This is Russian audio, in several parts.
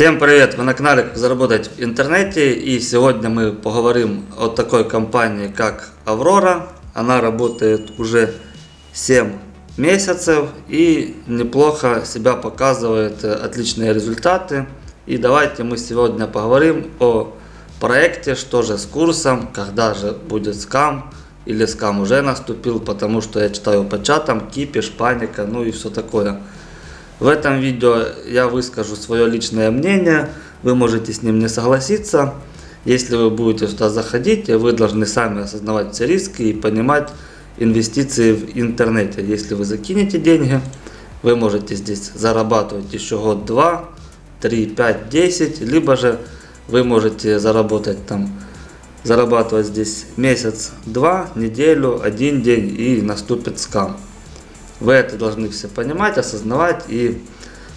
Всем привет! Вы на канале Как заработать в интернете и сегодня мы поговорим о такой компании как Аврора. Она работает уже 7 месяцев и неплохо себя показывает э, отличные результаты. И давайте мы сегодня поговорим о проекте, что же с курсом, когда же будет скам или скам уже наступил, потому что я читаю по чатам, кипиш, паника, ну и все такое. В этом видео я выскажу свое личное мнение, вы можете с ним не согласиться. Если вы будете сюда заходить, вы должны сами осознавать все риски и понимать инвестиции в интернете. Если вы закинете деньги, вы можете здесь зарабатывать еще год, два, три, пять, десять, либо же вы можете заработать там, зарабатывать здесь месяц, два, неделю, один день и наступит скам. Вы это должны все понимать, осознавать и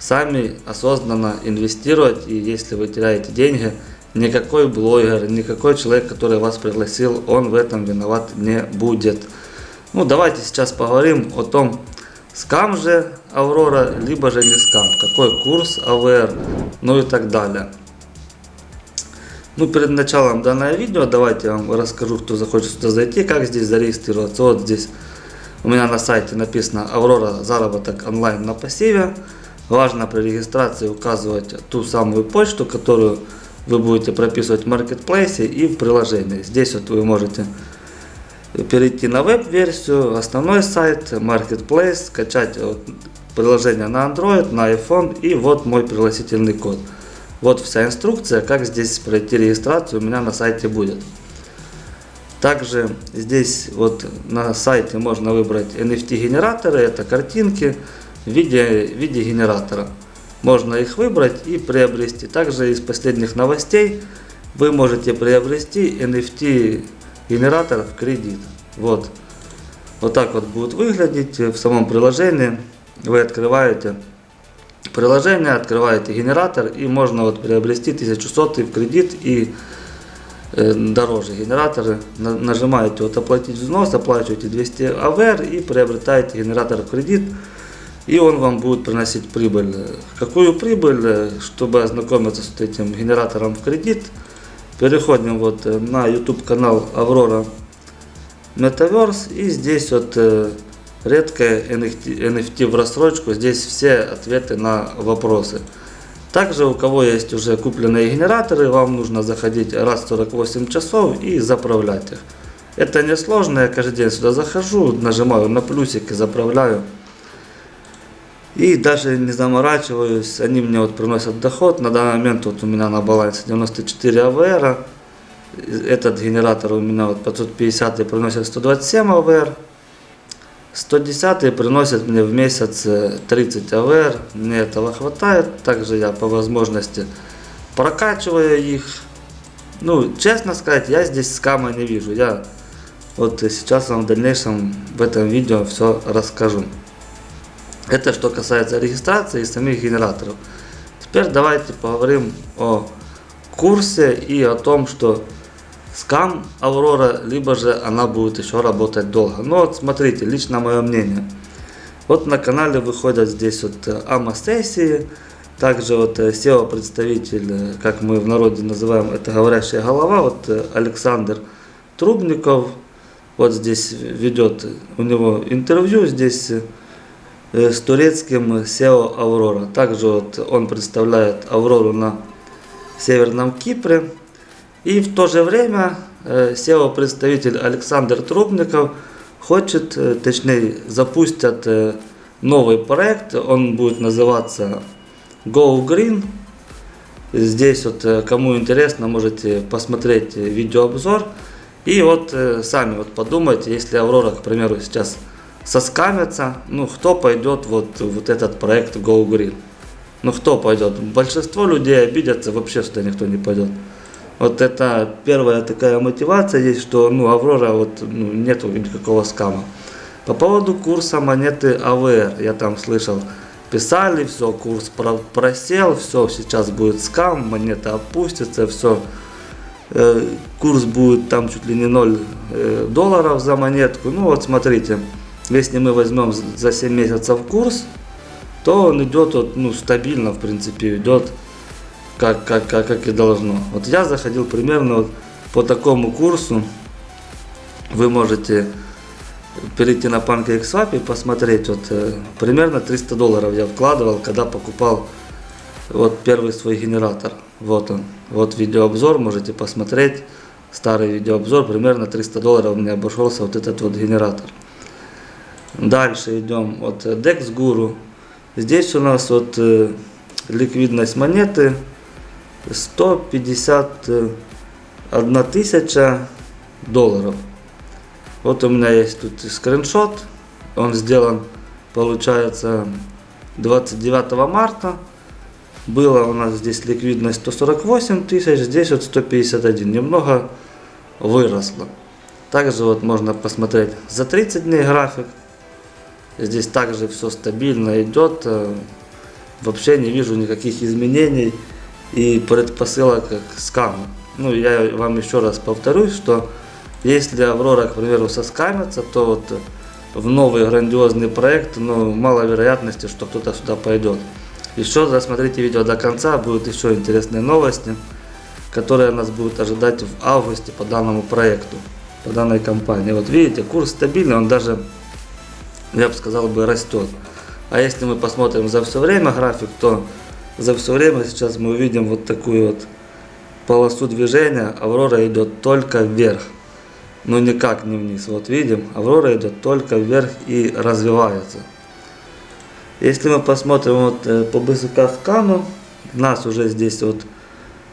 сами осознанно инвестировать. И если вы теряете деньги, никакой блогер, никакой человек, который вас пригласил, он в этом виноват не будет. Ну, давайте сейчас поговорим о том, скам же Аврора, либо же не скам, какой курс АВР, ну и так далее. Ну, перед началом данного видео давайте я вам расскажу, кто захочет сюда зайти, как здесь зарегистрироваться. Вот здесь у меня на сайте написано Аврора заработок онлайн на пассиве. Важно при регистрации указывать ту самую почту, которую вы будете прописывать в маркетплейсе и в приложении. Здесь вот вы можете перейти на веб-версию, основной сайт, marketplace, скачать приложение на Android, на iPhone и вот мой пригласительный код. Вот вся инструкция, как здесь пройти регистрацию у меня на сайте будет. Также здесь вот на сайте можно выбрать NFT генераторы, это картинки в виде, в виде генератора. Можно их выбрать и приобрести. Также из последних новостей вы можете приобрести NFT генератор в кредит. Вот. Вот так вот будет выглядеть в самом приложении. Вы открываете приложение, открываете генератор и можно вот приобрести 1100 в кредит и дороже генераторы. Нажимаете вот оплатить взнос, оплачиваете 200 АВР и приобретаете генератор в кредит. И он вам будет приносить прибыль. Какую прибыль, чтобы ознакомиться с этим генератором в кредит, переходим вот э, на YouTube канал Аврора Metaverse. И здесь вот редкая NFT, NFT в рассрочку. Здесь все ответы на вопросы. Также у кого есть уже купленные генераторы, вам нужно заходить раз в 48 часов и заправлять их. Это несложно, я каждый день сюда захожу, нажимаю на плюсик и заправляю. И даже не заморачиваюсь, они мне вот приносят доход. На данный момент вот у меня на балансе 94 АВР. Этот генератор у меня вот 550 приносит 127 АВР. 110 приносит мне в месяц 30 э, АВР, мне этого хватает. Также я по возможности прокачиваю их. Ну, честно сказать, я здесь скама не вижу. Я вот сейчас вам в дальнейшем в этом видео все расскажу. Это что касается регистрации и самих генераторов. Теперь давайте поговорим о курсе и о том, что скам Аврора, либо же она будет еще работать долго. Но вот смотрите, лично мое мнение. Вот на канале выходят здесь вот э, АМА-сессии, также вот э, SEO-представитель, э, как мы в народе называем, это говорящая голова, вот Александр Трубников, вот здесь ведет у него интервью здесь с турецким SEO Аврора. Также вот он представляет Аврору на Северном Кипре. И в то же время SEO-представитель э, Александр Трубников хочет, э, точнее, запустят э, новый проект, он будет называться Go Green. Здесь вот, кому интересно, можете посмотреть видеообзор. И вот сами вот подумайте, если Аврора, к примеру, сейчас соскамится, ну кто пойдет вот, вот этот проект Go Green? Ну кто пойдет? Большинство людей обидятся, вообще сюда никто не пойдет. Вот это первая такая мотивация есть, что ну, Аврора вот ну, нету никакого скама. По поводу курса монеты АВР, я там слышал, писали, все, курс просел, все, сейчас будет скам, монета опустится, все. Э, курс будет там чуть ли не 0 э, долларов за монетку. Ну вот смотрите, если мы возьмем за 7 месяцев курс, то он идет вот, ну, стабильно, в принципе, идет как, как, как, как и должно. Вот я заходил примерно вот по такому курсу. Вы можете перейти на PancakeSwap и посмотреть. Вот э, примерно 300 долларов я вкладывал, когда покупал вот первый свой генератор. Вот он. Вот видеообзор, можете посмотреть. Старый видеообзор, примерно 300 долларов мне обошелся вот этот вот генератор. Дальше идем. Вот э, Dex Guru. Здесь у нас вот э, ликвидность монеты 151 тысяча долларов. Вот у меня есть тут скриншот. Он сделан, получается, 29 марта. Было у нас здесь ликвидность 148 тысяч, здесь вот 151. Немного выросло. Также вот можно посмотреть за 30 дней график. Здесь также все стабильно идет. Э, вообще не вижу никаких изменений и предпосылок к скаму. Ну, я вам еще раз повторюсь, что если Аврора, к примеру, соскамится, то вот в новый грандиозный проект, ну, мало вероятности, что кто-то сюда пойдет. Еще досмотрите видео до конца, будут еще интересные новости, которые нас будут ожидать в августе по данному проекту, по данной компании. Вот видите, курс стабильный, он даже, я бы сказал, бы растет. А если мы посмотрим за все время график, то за все время сейчас мы увидим вот такую вот полосу движения, Аврора идет только вверх но никак не вниз. Вот видим, Аврора идет только вверх и развивается. Если мы посмотрим вот э, по БСК скану, у нас уже здесь вот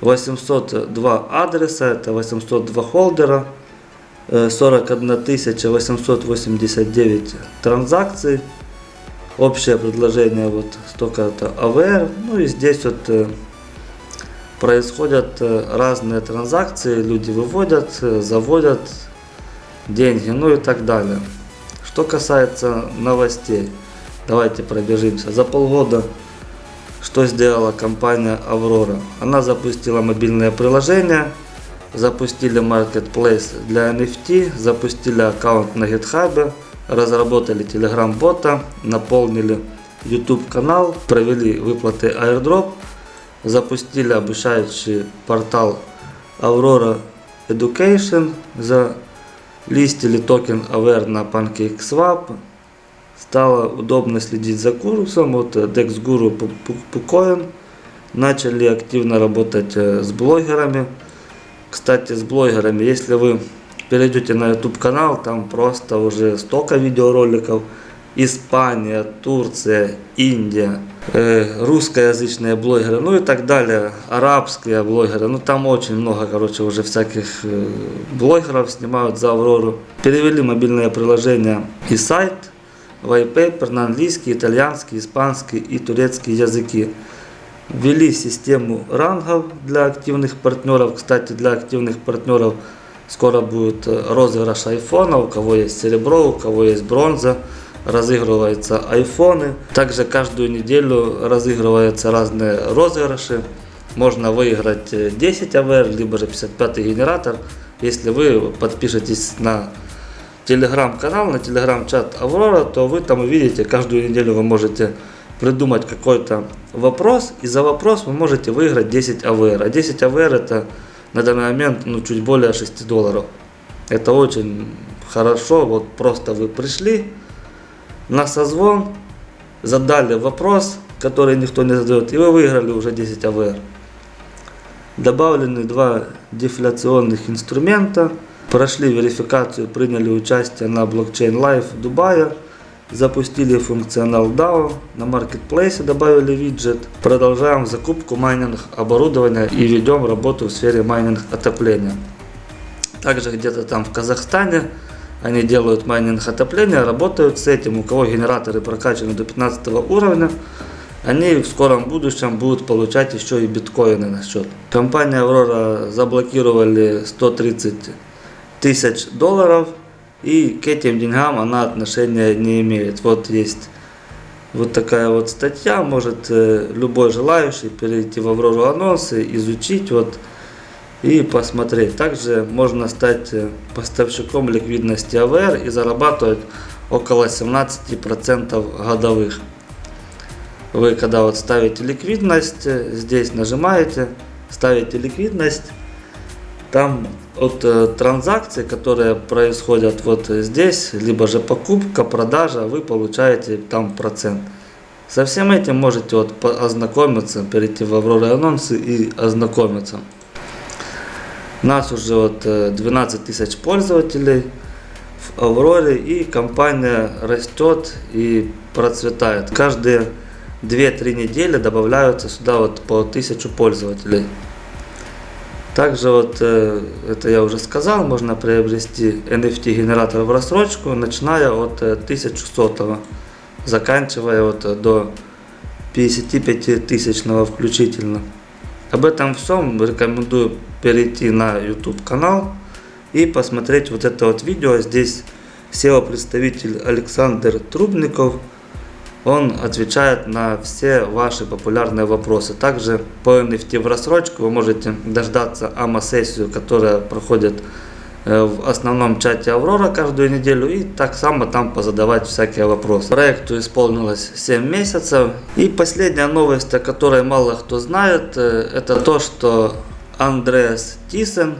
802 адреса, это 802 холдера, 41 э, 889 транзакций. Общее предложение вот столько-то АВР. Ну и здесь вот э, происходят разные транзакции, люди выводят, заводят деньги, ну и так далее. Что касается новостей, давайте пробежимся. За полгода что сделала компания Аврора? Она запустила мобильное приложение, запустили marketplace для NFT, запустили аккаунт на GitHub, разработали Telegram бота, наполнили YouTube канал, провели выплаты airdrop, запустили обучающий портал Aurora Education за листили токен AVR на PancakeSwap. Стало удобно следить за курсом. Вот DexGuru PuCoin. Начали активно работать э, с блогерами. Кстати, с блогерами, если вы перейдете на YouTube канал, там просто уже столько видеороликов. Испания, Турция, Индия, э, русскоязычные блогеры, ну и так далее, арабские блогеры, ну там очень много, короче, уже всяких э, блогеров снимают за Аврору. Перевели мобильное приложение и сайт, white paper на английский, итальянский, испанский и турецкий языки. Ввели систему рангов для активных партнеров. Кстати, для активных партнеров скоро будет э, розыгрыш айфона, у кого есть серебро, у кого есть бронза разыгрываются айфоны. Также каждую неделю разыгрываются разные розыгрыши. Можно выиграть 10 АВР, либо же 55 генератор, если вы подпишетесь на телеграм-канал, на телеграм-чат Аврора, то вы там увидите, каждую неделю вы можете придумать какой-то вопрос, и за вопрос вы можете выиграть 10 АВР. А 10 АВР это на данный момент ну, чуть более 6 долларов. Это очень хорошо, вот просто вы пришли, на созвон, задали вопрос, который никто не задает, и вы выиграли уже 10 АВР. Добавлены два дефляционных инструмента, прошли верификацию, приняли участие на блокчейн Live Дубая, запустили функционал DAO, на маркетплейсе добавили виджет, продолжаем закупку майнинг оборудования и ведем работу в сфере майнинг отопления. Также где-то там в Казахстане они делают майнинг отопления, работают с этим. У кого генераторы прокачаны до 15 уровня, они в скором будущем будут получать еще и биткоины на счет. Компания Aurora заблокировали 130 тысяч долларов и к этим деньгам она отношения не имеет. Вот есть вот такая вот статья, может э, любой желающий перейти в Аврору анонсы, изучить вот и посмотреть. Также можно стать э, поставщиком ликвидности АВР и зарабатывать около 17% годовых. Вы когда вот ставите ликвидность, э, здесь нажимаете, ставите ликвидность, там от э, транзакций, которые происходят вот здесь, либо же покупка, продажа, вы получаете там процент. Со всем этим можете вот ознакомиться, перейти в Аврора анонсы и ознакомиться. Нас уже вот э, 12 тысяч пользователей в Авроре и компания растет и процветает. Каждые 2-3 недели добавляются сюда вот по 1000 пользователей. Также вот, э, это я уже сказал, можно приобрести NFT генератор в рассрочку, начиная от э, 1100, заканчивая вот э, до 55 тысячного включительно. Об этом всем рекомендую перейти на YouTube канал и посмотреть вот это вот видео. Здесь SEO-представитель Александр Трубников, он отвечает на все ваши популярные вопросы. Также по NFT в рассрочку вы можете дождаться АМА-сессию, которая проходит э, в основном чате Аврора каждую неделю и так само там позадавать всякие вопросы. Проекту исполнилось 7 месяцев. И последняя новость, о которой мало кто знает, э, это то, что Андреас Тисен,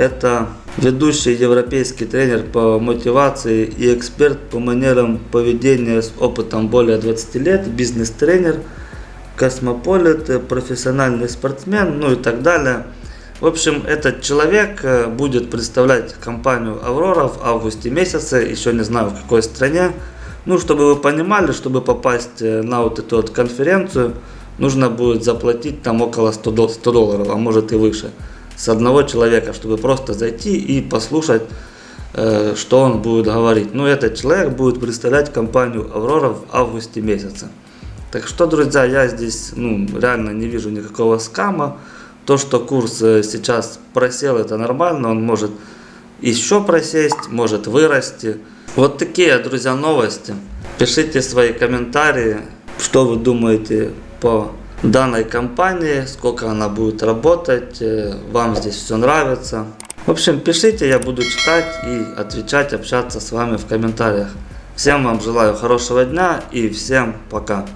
это ведущий европейский тренер по мотивации и эксперт по манерам поведения с опытом более 20 лет, бизнес-тренер, космополит, профессиональный спортсмен, ну и так далее. В общем, этот человек э, будет представлять компанию Аврора в августе месяце, еще не знаю в какой стране. Ну, чтобы вы понимали, чтобы попасть э, на вот эту вот конференцию, нужно будет заплатить там около 100 дол- 100 долларов, а может и выше, с одного человека, чтобы просто зайти и послушать, э, что он будет говорить. Ну, этот человек будет представлять компанию Аврора в августе месяце. Так что, друзья, я здесь ну, реально не вижу никакого скама. То, что курс э, сейчас просел, это нормально, он может еще просесть, может вырасти. Вот такие, друзья, новости. Пишите свои комментарии, что вы думаете по данной компании, сколько она будет работать, э, вам здесь все нравится. В общем, пишите, я буду читать и отвечать, общаться с вами в комментариях. Всем вам желаю хорошего дня и всем пока.